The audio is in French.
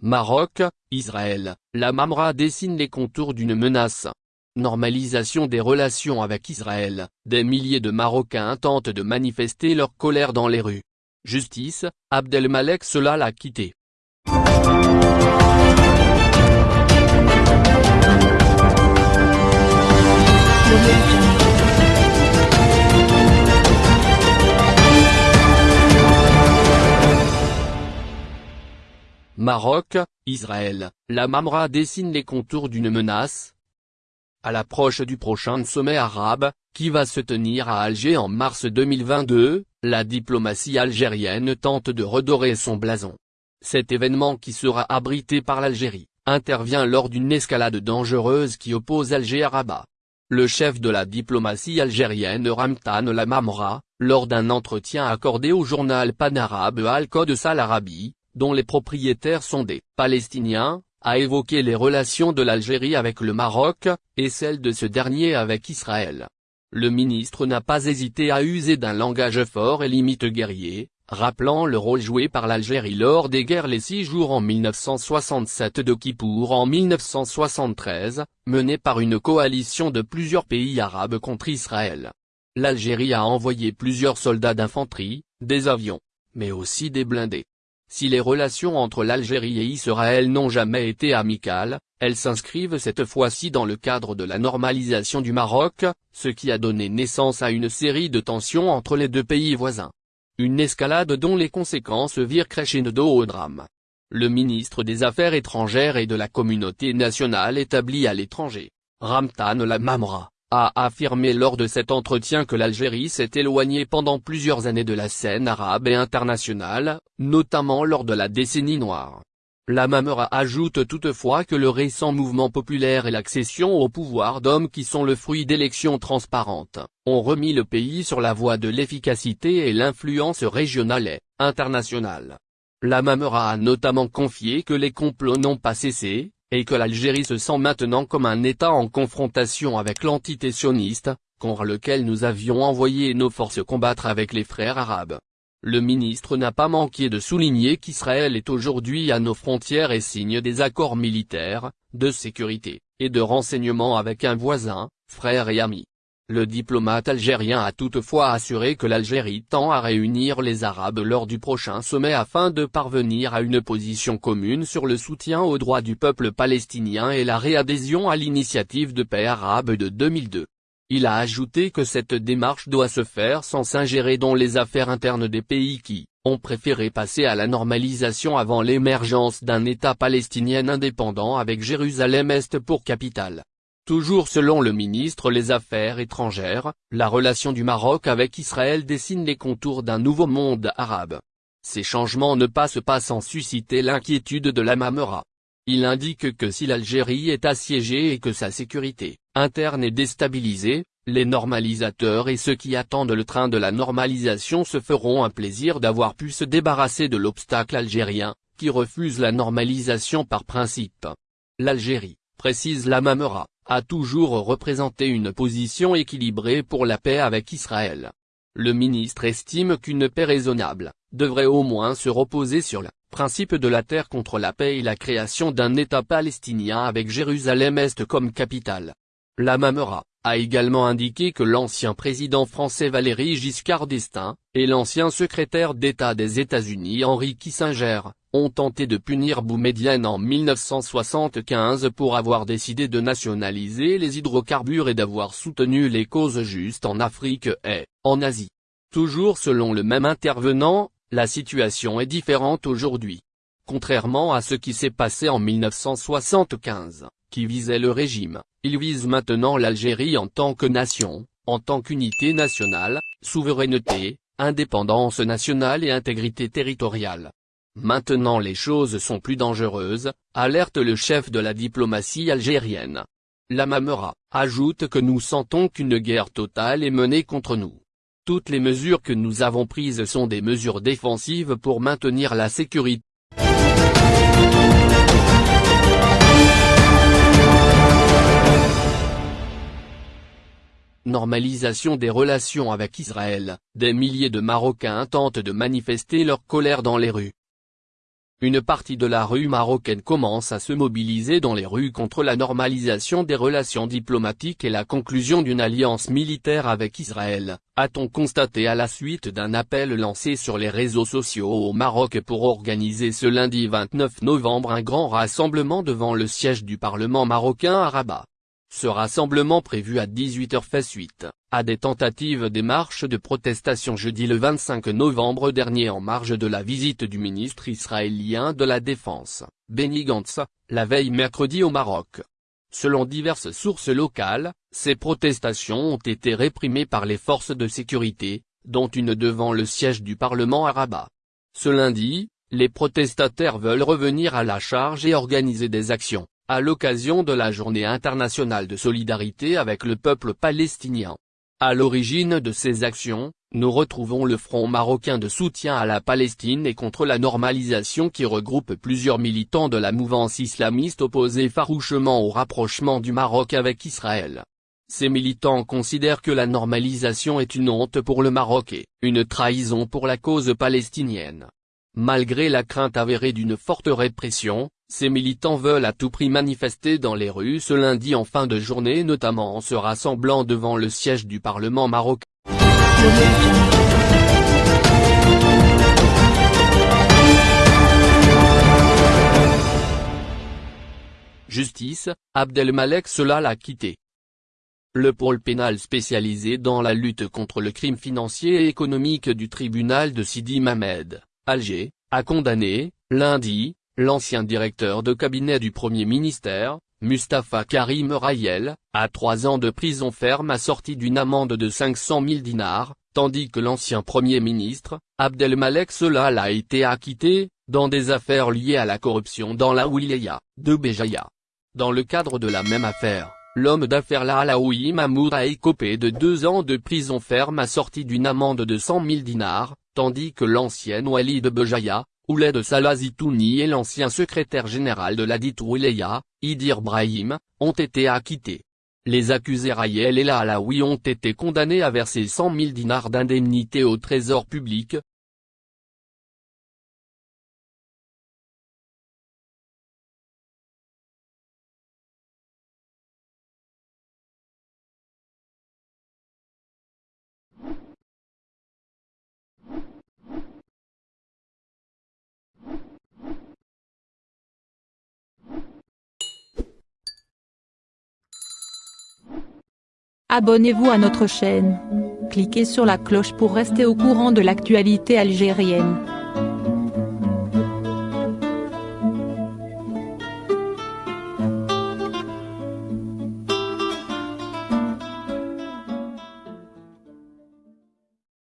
Maroc, Israël, la Mamra dessine les contours d'une menace. Normalisation des relations avec Israël, des milliers de Marocains tentent de manifester leur colère dans les rues. Justice, Abdelmalek Solal a quitté. Maroc, Israël, la Mamra dessine les contours d'une menace. À l'approche du prochain sommet arabe, qui va se tenir à Alger en mars 2022, la diplomatie algérienne tente de redorer son blason. Cet événement qui sera abrité par l'Algérie, intervient lors d'une escalade dangereuse qui oppose Alger à Rabat. Le chef de la diplomatie algérienne Ramtan Lamamra, lors d'un entretien accordé au journal panarabe Al-Qod Sal Arabi, dont les propriétaires sont des Palestiniens, a évoqué les relations de l'Algérie avec le Maroc, et celles de ce dernier avec Israël. Le ministre n'a pas hésité à user d'un langage fort et limite guerrier, rappelant le rôle joué par l'Algérie lors des guerres les six jours en 1967 de Kippour en 1973, menées par une coalition de plusieurs pays arabes contre Israël. L'Algérie a envoyé plusieurs soldats d'infanterie, des avions, mais aussi des blindés. Si les relations entre l'Algérie et Israël n'ont jamais été amicales, elles s'inscrivent cette fois-ci dans le cadre de la normalisation du Maroc, ce qui a donné naissance à une série de tensions entre les deux pays voisins. Une escalade dont les conséquences virent crescendo au drame. Le ministre des Affaires étrangères et de la communauté nationale établie à l'étranger, Ramtan Lamamra, a affirmé lors de cet entretien que l'Algérie s'est éloignée pendant plusieurs années de la scène arabe et internationale, notamment lors de la décennie noire. La Mamera ajoute toutefois que le récent mouvement populaire et l'accession au pouvoir d'hommes qui sont le fruit d'élections transparentes, ont remis le pays sur la voie de l'efficacité et l'influence régionale et internationale. La Mamera a notamment confié que les complots n'ont pas cessé, et que l'Algérie se sent maintenant comme un État en confrontation avec l'entité sioniste, contre lequel nous avions envoyé nos forces combattre avec les frères arabes. Le ministre n'a pas manqué de souligner qu'Israël est aujourd'hui à nos frontières et signe des accords militaires, de sécurité, et de renseignement avec un voisin, frère et ami. Le diplomate algérien a toutefois assuré que l'Algérie tend à réunir les Arabes lors du prochain sommet afin de parvenir à une position commune sur le soutien aux droits du peuple palestinien et la réadhésion à l'initiative de paix arabe de 2002. Il a ajouté que cette démarche doit se faire sans s'ingérer dans les affaires internes des pays qui, ont préféré passer à la normalisation avant l'émergence d'un État palestinien indépendant avec Jérusalem-Est pour capitale. Toujours selon le ministre les Affaires étrangères, la relation du Maroc avec Israël dessine les contours d'un nouveau monde arabe. Ces changements ne passent pas sans susciter l'inquiétude de la Mamera. Il indique que si l'Algérie est assiégée et que sa sécurité interne est déstabilisée, les normalisateurs et ceux qui attendent le train de la normalisation se feront un plaisir d'avoir pu se débarrasser de l'obstacle algérien, qui refuse la normalisation par principe. L'Algérie, précise la Mamera, a toujours représenté une position équilibrée pour la paix avec Israël. Le ministre estime qu'une paix raisonnable, devrait au moins se reposer sur le principe de la terre contre la paix et la création d'un État palestinien avec Jérusalem-Est comme capitale. La Mamera, a également indiqué que l'ancien président français Valéry Giscard d'Estaing, et l'ancien secrétaire d'État des États-Unis Henry Kissinger, ont tenté de punir Boumedienne en 1975 pour avoir décidé de nationaliser les hydrocarbures et d'avoir soutenu les causes justes en Afrique et, en Asie. Toujours selon le même intervenant, la situation est différente aujourd'hui. Contrairement à ce qui s'est passé en 1975, qui visait le régime, il vise maintenant l'Algérie en tant que nation, en tant qu'unité nationale, souveraineté, indépendance nationale et intégrité territoriale. Maintenant les choses sont plus dangereuses, alerte le chef de la diplomatie algérienne. La Mamera, ajoute que nous sentons qu'une guerre totale est menée contre nous. Toutes les mesures que nous avons prises sont des mesures défensives pour maintenir la sécurité. Normalisation des relations avec Israël, des milliers de Marocains tentent de manifester leur colère dans les rues. Une partie de la rue marocaine commence à se mobiliser dans les rues contre la normalisation des relations diplomatiques et la conclusion d'une alliance militaire avec Israël, a-t-on constaté à la suite d'un appel lancé sur les réseaux sociaux au Maroc pour organiser ce lundi 29 novembre un grand rassemblement devant le siège du Parlement marocain à Rabat. Ce rassemblement prévu à 18h fait suite, à des tentatives des de protestation jeudi le 25 novembre dernier en marge de la visite du ministre israélien de la Défense, Benny Gantz, la veille mercredi au Maroc. Selon diverses sources locales, ces protestations ont été réprimées par les forces de sécurité, dont une devant le siège du Parlement à Rabat. Ce lundi, les protestataires veulent revenir à la charge et organiser des actions à l'occasion de la Journée internationale de solidarité avec le peuple palestinien. À l'origine de ces actions, nous retrouvons le Front marocain de soutien à la Palestine et contre la normalisation qui regroupe plusieurs militants de la mouvance islamiste opposés farouchement au rapprochement du Maroc avec Israël. Ces militants considèrent que la normalisation est une honte pour le Maroc et une trahison pour la cause palestinienne. Malgré la crainte avérée d'une forte répression, ces militants veulent à tout prix manifester dans les rues ce lundi en fin de journée notamment en se rassemblant devant le siège du Parlement marocain. Justice, Abdelmalek Solal a quitté. Le pôle pénal spécialisé dans la lutte contre le crime financier et économique du tribunal de Sidi Mamed Alger, a condamné, lundi, l'ancien directeur de cabinet du Premier ministère, Mustafa Karim Rayel, à trois ans de prison ferme assortie d'une amende de 500 000 dinars, tandis que l'ancien Premier ministre, Abdelmalek Solal a été acquitté, dans des affaires liées à la corruption dans la wilaya, de Béjaïa. Dans le cadre de la même affaire, l'homme d'affaires La Alaoui Mamour a écopé de deux ans de prison ferme assortie d'une amende de 100 000 dinars, tandis que l'ancienne Wali de Bejaïa, Ouled Salazitouni et l'ancien secrétaire général de la dite Idir Brahim, ont été acquittés. Les accusés Rayel et la Alaoui ont été condamnés à verser 100 000 dinars d'indemnité au trésor public, Abonnez-vous à notre chaîne. Cliquez sur la cloche pour rester au courant de l'actualité algérienne.